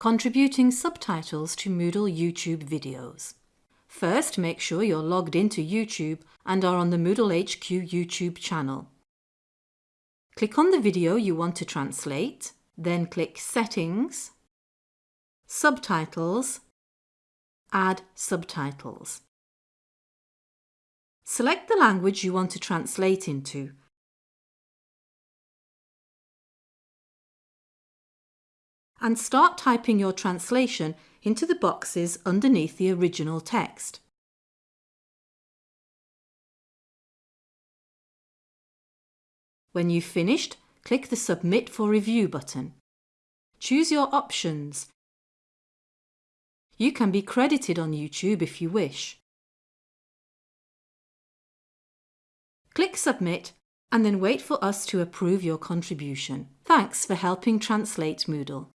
contributing subtitles to Moodle YouTube videos. First, make sure you're logged into YouTube and are on the Moodle HQ YouTube channel. Click on the video you want to translate, then click Settings, Subtitles, Add Subtitles. Select the language you want to translate into. And start typing your translation into the boxes underneath the original text. When you've finished, click the Submit for Review button. Choose your options. You can be credited on YouTube if you wish. Click Submit and then wait for us to approve your contribution. Thanks for helping translate Moodle.